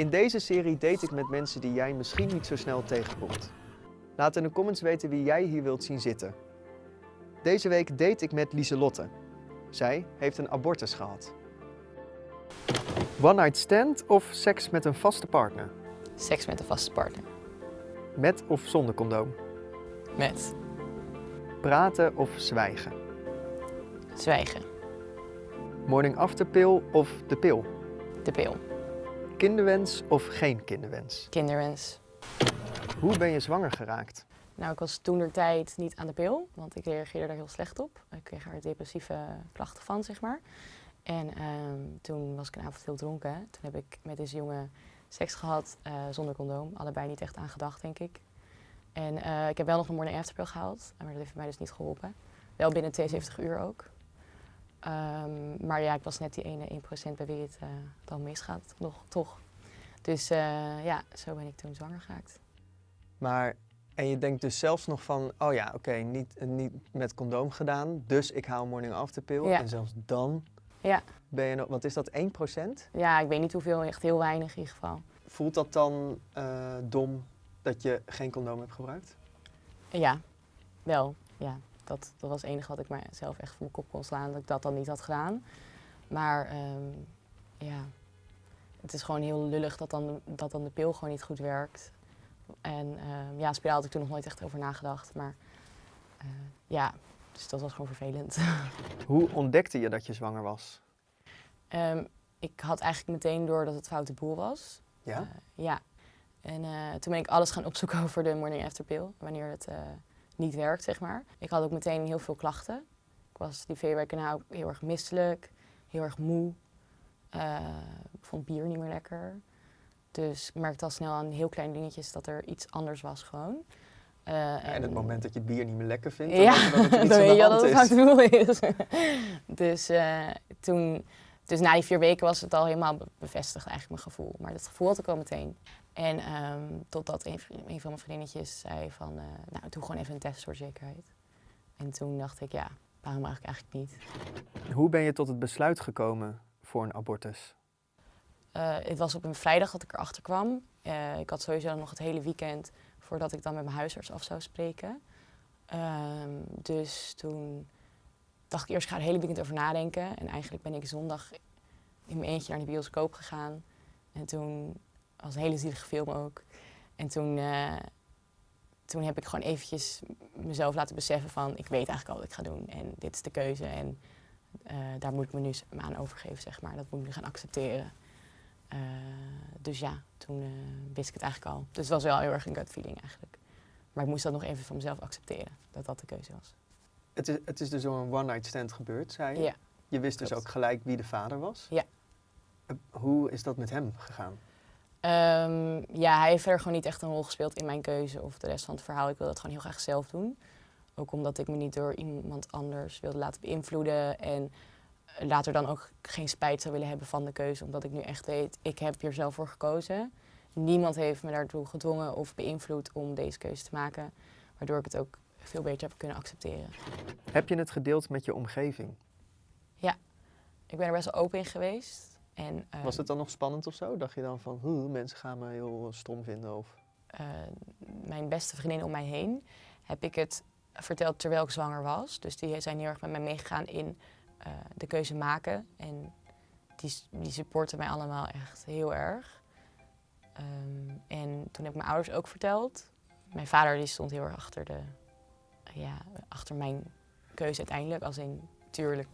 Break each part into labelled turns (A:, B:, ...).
A: In deze serie date ik met mensen die jij misschien niet zo snel tegenkomt. Laat in de comments weten wie jij hier wilt zien zitten. Deze week date ik met Lieselotte. Zij heeft een abortus gehad. One night stand of seks met een vaste partner?
B: Seks met een vaste partner.
A: Met of zonder condoom?
B: Met
A: Praten of zwijgen?
B: zwijgen.
A: Morning after pill of de pil?
B: De pil.
A: Kinderwens of geen kinderwens?
B: Kinderwens.
A: Hoe ben je zwanger geraakt?
B: Nou, ik was toen de tijd niet aan de pil, want ik reageerde daar heel slecht op. Ik kreeg er depressieve klachten van, zeg maar. En ehm, toen was ik een avond heel dronken. Toen heb ik met deze jongen seks gehad eh, zonder condoom. Allebei niet echt aan gedacht, denk ik. En eh, ik heb wel nog een morning after pill gehaald, maar dat heeft mij dus niet geholpen. Wel binnen 72 uur ook. Ehm, maar ja, ik was net die ene 1% bij wie het eh, dan misgaat, nog, toch. Dus eh, ja, zo ben ik toen zwanger geraakt.
A: Maar, en je denkt dus zelfs nog van, oh ja, oké, niet, niet met condoom gedaan, dus ik hou morning after pill.
B: Ja.
A: En zelfs dan
B: Ja.
A: ben je nog, wat is dat, 1%?
B: Ja, ik weet niet hoeveel, echt heel weinig in ieder geval.
A: Voelt dat dan eh, dom dat je geen condoom hebt gebruikt?
B: Ja, wel. Ja, dat, dat was het enige wat ik mezelf echt voor mijn kop kon slaan, dat ik dat dan niet had gedaan. Maar ehm, ja, het is gewoon heel lullig dat dan, de- dat dan de pil gewoon niet goed werkt. En ehm, ja, spiraal had ik toen nog nooit echt over nagedacht. Maar eh, ja, dus dat was gewoon vervelend.
A: Hoe ontdekte je dat je zwanger was?
B: Ehm, ik had eigenlijk meteen door dat het foute boel was.
A: Ja?
B: Eh, ja. En eh, toen ben ik alles gaan opzoeken over de morning after pill, wanneer het niet werkt, zeg maar. Ik had ook meteen heel veel klachten. Ik was die vier weken na ook heel erg misselijk, heel erg moe. Eh, ik vond bier niet meer lekker. Dus ik merkte al snel aan heel kleine dingetjes dat er iets anders was gewoon. Eh,
A: en het moment dat je bier niet meer lekker vindt,
B: ja,
A: dan iets
B: dan
A: aan
B: weet je dat het fout doel is. dus eh, toen, dus na die vier weken was het al helemaal be- bevestigd eigenlijk mijn gevoel. Maar dat gevoel had ik al meteen. En ehm, totdat een, van mijn vriendinnetjes zei van, eh, nou doe gewoon even een test voor zekerheid. En toen dacht ik, ja, waarom eigenlijk eigenlijk niet?
A: Hoe ben je tot het besluit gekomen voor een abortus?
B: Eh, het was op een vrijdag dat ik erachter kwam. Eh, ik had sowieso nog het hele weekend voordat ik dan met mijn huisarts af zou spreken. Ehm, dus toen dacht ik eerst, ik ga er hele weekend over nadenken. En eigenlijk ben ik zondag in mijn eentje naar de bioscoop gegaan. En toen was een hele zielige film ook. En toen, eh, toen heb ik gewoon eventjes mezelf laten beseffen van... ik weet eigenlijk al wat ik ga doen en dit is de keuze. En eh, daar moet ik me nu aan overgeven, zeg maar. Dat moet ik nu gaan accepteren. Eh, dus ja, toen wist ik het eigenlijk al. Dus het was wel heel erg een gut feeling eigenlijk. Maar ik moest dat nog even van mezelf accepteren, dat dat de keuze was.
A: Het is, het is dus door een one-night stand gebeurd, zei je?
B: Ja.
A: Je wist dus ook gelijk wie de vader was?
B: Ja.
A: Hoe is dat met hem gegaan?
B: Ehm, ja, hij heeft verder gewoon niet echt een rol gespeeld in mijn keuze of de rest van het verhaal. Ik wilde het gewoon heel graag zelf doen. Ook omdat ik me niet door iemand anders wilde laten beïnvloeden. En later dan ook geen spijt zou willen hebben van de keuze. Omdat ik nu echt weet, ik heb hier zelf voor gekozen. Niemand heeft me daartoe gedwongen of beïnvloed om deze keuze te maken. Waardoor ik het ook veel beter heb kunnen accepteren.
A: Heb je het gedeeld met je omgeving?
B: Ik ben er best wel open in geweest. En,
A: Was het dan nog spannend of zo? Dacht je dan van, "Huh, mensen gaan me heel stom vinden? Of...
B: eh, mijn beste vriendinnen om mij heen heb ik het verteld terwijl ik zwanger was. Dus die zijn heel erg met mij meegegaan in eh, de keuze maken. En die, die supporten mij allemaal echt heel erg. Ehm, en toen heb ik mijn ouders ook verteld. Mijn vader die stond heel erg achter, de, ja, achter mijn keuze uiteindelijk. Als in, tuurlijk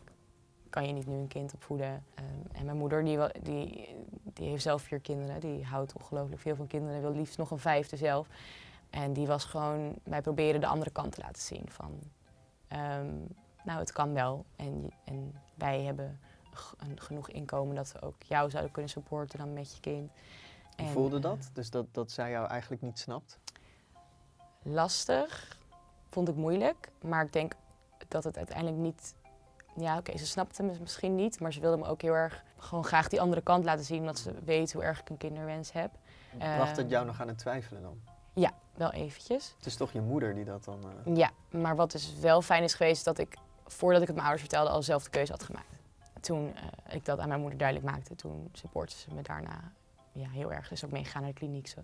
B: kan je niet nu een kind opvoeden. Ehm, en mijn moeder die, die, die heeft zelf vier kinderen. Die houdt ongelooflijk veel van kinderen. Wil liefst nog een vijfde zelf. En die was gewoon, wij proberen de andere kant te laten zien. Van, ehm, nou, het kan wel. En, en wij hebben een, genoeg inkomen dat we ook jou zouden kunnen supporten dan met je kind.
A: Hoe
B: En,
A: voelde
B: eh,
A: dat? Dus dat, dat zij jou eigenlijk niet snapt?
B: lastig, vond ik moeilijk. Maar ik denk dat het uiteindelijk niet... Ja, oké, ze snapte me misschien niet. Maar ze wilde me ook heel erg gewoon graag die andere kant laten zien. Omdat ze weet hoe erg ik een kinderwens heb.
A: Bracht het
B: Ehm,
A: jou nog aan het twijfelen dan?
B: Ja, wel eventjes.
A: Het is toch je moeder die dat dan... eh,
B: Ja, maar wat dus wel fijn is geweest, dat ik voordat ik het mijn ouders vertelde al zelf de keuze had gemaakt. Toen eh, ik dat aan mijn moeder duidelijk maakte, toen supportte ze me daarna ja, heel erg dus ook meegegaan naar de kliniek. Zo.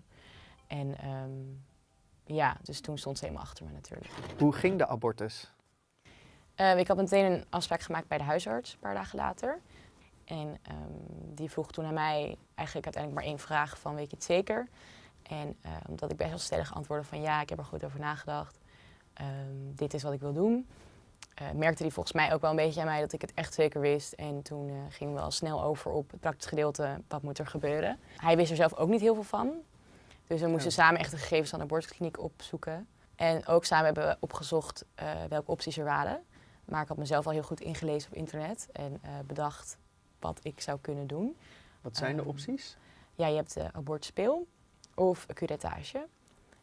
B: En ehm, ja, dus toen stond ze helemaal achter me natuurlijk.
A: Hoe ging de abortus?
B: Uh, ik had meteen een afspraak gemaakt bij de huisarts, een paar dagen later. En ehm, die vroeg toen aan mij eigenlijk uiteindelijk maar één vraag van weet je het zeker? En uh, omdat ik best wel stellig antwoordde van ja, ik heb er goed over nagedacht. Um, dit is wat ik wil doen. Uh, merkte hij volgens mij ook wel een beetje aan mij dat ik het echt zeker wist. En toen uh, gingen we al snel over op het praktische gedeelte, wat moet er gebeuren. Hij wist er zelf ook niet heel veel van. Dus we moesten samen echt de gegevens van de abortuskliniek opzoeken. En ook samen hebben we opgezocht welke opties er waren. Maar ik had mezelf al heel goed ingelezen op internet en bedacht wat ik zou kunnen doen.
A: Wat zijn de
B: Ehm,
A: opties?
B: Ja, je hebt de abortuspeel of een curettage.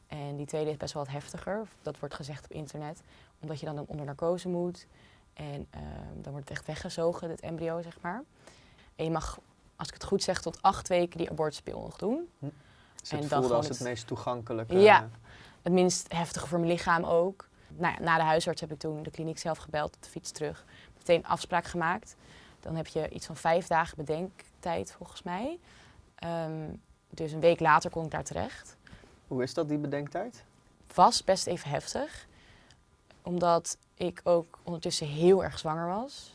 B: En die tweede is best wel wat heftiger. Dat wordt gezegd op internet. Omdat je dan onder narcose moet. En ehm, dan wordt het echt weggezogen, het embryo, zeg maar. En je mag, als ik het goed zeg, tot acht weken die abortuspeel nog doen.
A: Dus
B: en
A: het
B: dan
A: voelde
B: gewoon
A: als het,
B: het-
A: meest toegankelijke.
B: Ja. Het minst heftige voor mijn lichaam ook. Nou ja, na de huisarts heb ik toen de kliniek zelf gebeld, op de fiets terug. Meteen afspraak gemaakt. Dan heb je iets van vijf dagen bedenktijd, volgens mij. Ehm, dus een week later kon ik daar terecht.
A: Hoe is dat, die bedenktijd?
B: was best even heftig. Omdat ik ook ondertussen heel erg zwanger was.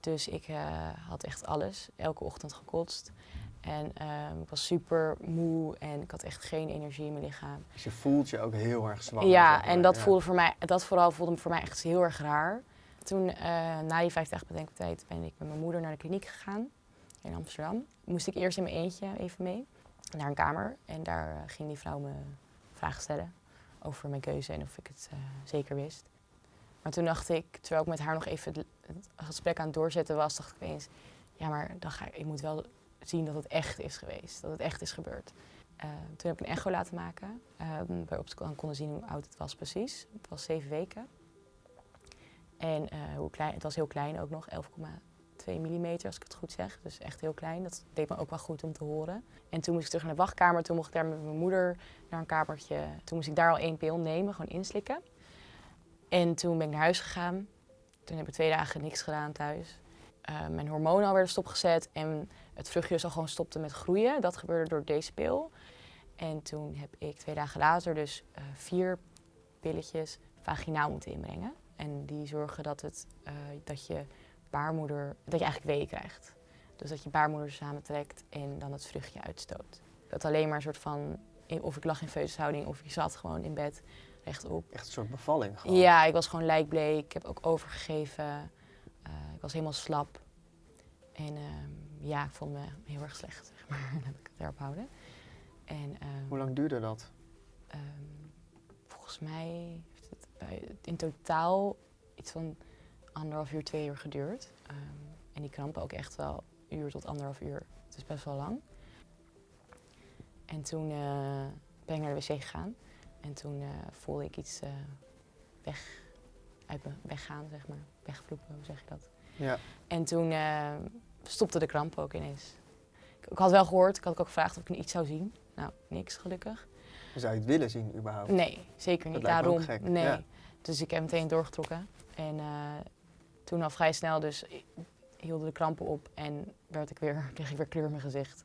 B: Dus ik eh, had echt alles, elke ochtend gekotst. En ehm, ik was super moe en ik had echt geen energie in mijn lichaam.
A: Dus je voelt je ook heel erg zwanger.
B: ja, en dat,
A: Ja.
B: voelde voor mij, dat vooral voelde voor mij echt heel erg raar. Toen, eh, na die vijf dagen bedenktijd, ben ik met mijn moeder naar de kliniek gegaan in Amsterdam. Moest ik eerst in mijn eentje even mee naar een kamer. En daar eh, ging die vrouw me vragen stellen over mijn keuze en of ik het eh, zeker wist. Maar toen dacht ik, terwijl ik met haar nog even het, het gesprek aan het doorzetten was, dacht ik opeens, ja, maar dan ga ik, ik moet wel zien dat het echt is geweest, dat het echt is gebeurd. Eh, toen heb ik een echo laten maken, eh, waarop ze konden zien hoe oud het was precies. Het was zeven weken. En eh, hoe klein, het was heel klein ook nog, 11,2 mm als ik het goed zeg. Dus echt heel klein. Dat deed me ook wel goed om te horen. En toen moest ik terug naar de wachtkamer. Toen mocht ik daar met mijn moeder naar een kamertje. Toen moest ik daar al één pil nemen, gewoon inslikken. En toen ben ik naar huis gegaan. Toen heb ik twee dagen niks gedaan thuis. Eh, mijn hormonen al werden stopgezet en het vruchtje dus al gewoon stopte met groeien. Dat gebeurde door deze pil. En toen heb ik twee dagen later dus eh, vier pilletjes vaginaal moeten inbrengen. En die zorgen dat, het, eh, dat je baarmoeder, dat je eigenlijk weeën krijgt. Dus dat je baarmoeder samentrekt en dan het vruchtje uitstoot. Dat alleen maar een soort van, of ik lag in foetushouding of ik zat gewoon in bed rechtop.
A: Echt een soort bevalling gewoon.
B: Ja, ik was gewoon lijkbleek. Ik heb ook overgegeven. Eh, ik was helemaal slap. En ehm, ja, ik vond me heel erg slecht, zeg maar. Dan heb ik het erop houden. En ehm,
A: Hoe lang duurde dat?
B: ehm, volgens mij heeft het bij- in totaal iets van anderhalf uur, twee uur geduurd. En die krampen ook echt wel uur tot anderhalf uur. Het is best wel lang. En toen eh, ben ik naar de wc gegaan. En toen eh, voelde ik iets eh, weg, uit me weggaan, zeg maar. Wegvloepen, hoe zeg je dat?
A: Ja.
B: En toen eh, stopte de kramp ook ineens. Ik, had wel gehoord, ik had ook gevraagd of ik iets zou zien. Nou, niks gelukkig.
A: Zou je het willen zien überhaupt?
B: Nee, zeker niet.
A: Dat lijkt me ook
B: Daarom.
A: gek,
B: Nee.
A: ja.
B: Dus ik heb meteen doorgetrokken. En eh, toen al vrij snel dus hielden de krampen op en werd ik weer, kreeg ik weer kleur in mijn gezicht.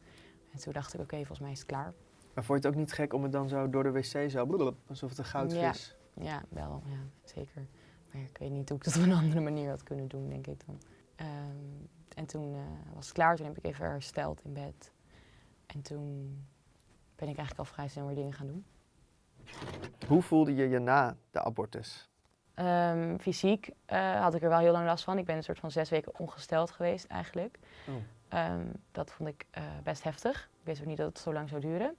B: En toen dacht ik, oké, volgens mij is het klaar.
A: Maar vond je het ook niet gek om het dan zo door de wc zo, alsof het een goudvis...
B: Ja, wel, ja, zeker. Maar ik weet niet hoe ik dat op een andere manier had kunnen doen, denk ik dan. Ehm, en toen eh, was het klaar, toen heb ik even hersteld in bed. En toen ben ik eigenlijk al vrij snel weer dingen gaan doen.
A: Hoe voelde je je na de abortus?
B: Ehm, fysiek eh, had ik er wel heel lang last van. Ik ben een soort van zes weken ongesteld geweest eigenlijk.
A: Oh.
B: Ehm, dat vond ik eh, best heftig. Ik wist ook niet dat het zo lang zou duren.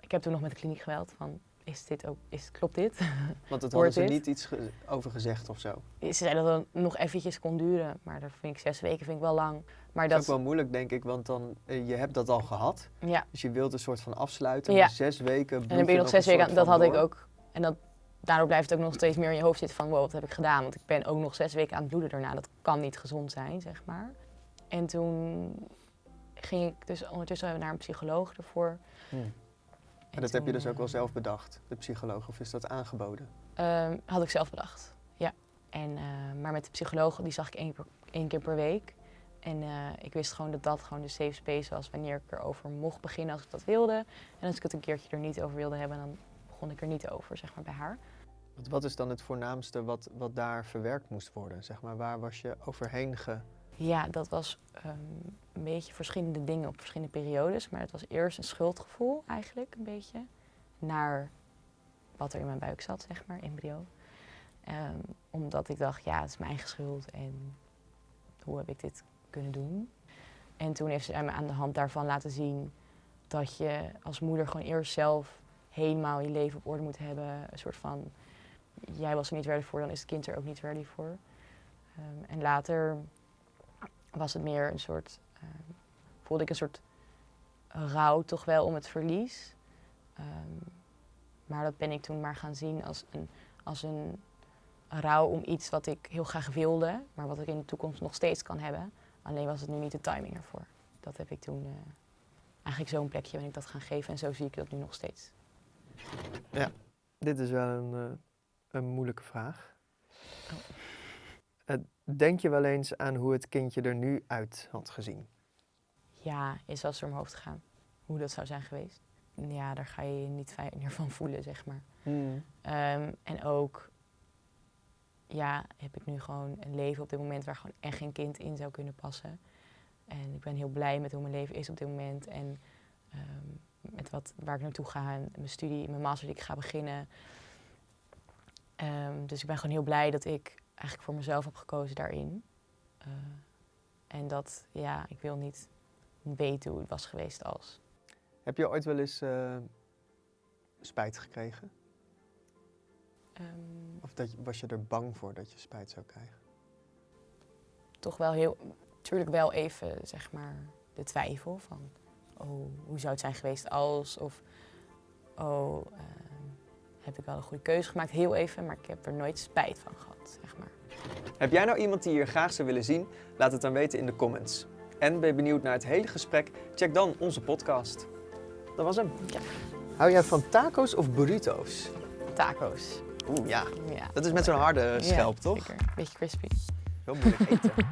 B: Ik heb toen nog met de kliniek gebeld van, is dit ook, is, klopt dit?
A: Want het hadden ze
B: dit?
A: niet iets ge- over gezegd of zo.
B: Ze zeiden dat het nog eventjes kon duren, maar dat vind ik zes weken vind ik wel lang. Maar
A: Dat is ook wel moeilijk, denk ik, want dan, eh, je hebt dat al gehad.
B: ja,
A: Dus je wilt een soort van afsluiten.
B: Ja.
A: zes weken
B: en dan ben je nog zes weken, dat had ik ook. En dat, daardoor blijft het ook nog steeds meer in je hoofd zitten van, wow, wat heb ik gedaan? Want ik ben ook nog zes weken aan het bloeden daarna. Dat kan niet gezond zijn, zeg maar. En toen ging ik dus ondertussen naar een psycholoog ervoor.
A: Hm.
B: En
A: dat heb je dus ook wel zelf bedacht, de psycholoog, of is dat aangeboden?
B: Ehm, had ik zelf bedacht, ja. En, eh, maar met de psycholoog, die zag ik één, per- één keer per week. En eh, ik wist gewoon dat dat gewoon de safe space was wanneer ik erover mocht beginnen als ik dat wilde. En als ik het een keertje er niet over wilde hebben, dan begon ik er niet over, zeg maar, bij haar.
A: Wat, wat is dan het voornaamste wat, wat daar verwerkt moest worden? Zeg maar, waar was je overheen ge...
B: Ja, dat was ehm, een beetje verschillende dingen op verschillende periodes. Maar het was eerst een schuldgevoel eigenlijk, een beetje. Naar wat er in mijn buik zat, zeg maar, embryo. Ehm, omdat ik dacht, ja, het is mijn schuld en hoe heb ik dit kunnen doen? En toen heeft ze me aan de hand daarvan laten zien dat je als moeder gewoon eerst zelf helemaal je leven op orde moet hebben. Een soort van, jij was er niet ready voor, dan is het kind er ook niet ready voor. Ehm, en later was het meer een soort, ehm, voelde ik een soort rouw toch wel om het verlies. Ehm, maar dat ben ik toen maar gaan zien als een, als een rouw om iets wat ik heel graag wilde, maar wat ik in de toekomst nog steeds kan hebben. Alleen was het nu niet de timing ervoor. Dat heb ik toen, uh, eigenlijk zo'n plekje ben ik dat gaan geven en zo zie ik dat nu nog steeds.
A: Ja, dit is wel een, uh, een moeilijke vraag. Oh. Uh, denk je wel eens aan hoe het kindje er nu uit had gezien?
B: Ja, is wel eens door mijn hoofd gegaan. Hoe dat zou zijn geweest. Ja, daar ga je je niet fijn meer van voelen, zeg maar. Hmm. Um, en ook ja, heb ik nu gewoon een leven op dit moment waar gewoon echt geen kind in zou kunnen passen. En ik ben heel blij met hoe mijn leven is op dit moment. En um, met wat, waar ik naartoe ga. En mijn studie, mijn master die ik ga beginnen. Um, dus ik ben gewoon heel blij dat ik eigenlijk voor mezelf heb gekozen daarin. Uh, en dat, ja, ik wil niet weten hoe het was geweest als.
A: Heb je ooit wel eens uh, spijt gekregen? Um, of dat, was je er bang voor dat je spijt zou krijgen?
B: Toch wel heel, natuurlijk wel even, zeg maar, de twijfel van, oh, hoe zou het zijn geweest als, of, oh, uh, heb ik wel een goede keuze gemaakt, heel even, maar ik heb er nooit spijt van gehad, zeg maar.
A: Heb jij nou iemand die je hier graag zou willen zien? Laat het dan weten in de comments. En ben je benieuwd naar het hele gesprek? Check dan onze podcast. Dat was hem.
B: Ja.
A: Hou jij van taco's of burritos?
B: Taco's.
A: Oeh, ja. ja. Dat is met zo'n harde schelp,
B: ja,
A: toch?
B: Zeker. Beetje crispy.
A: Heel moeilijk eten.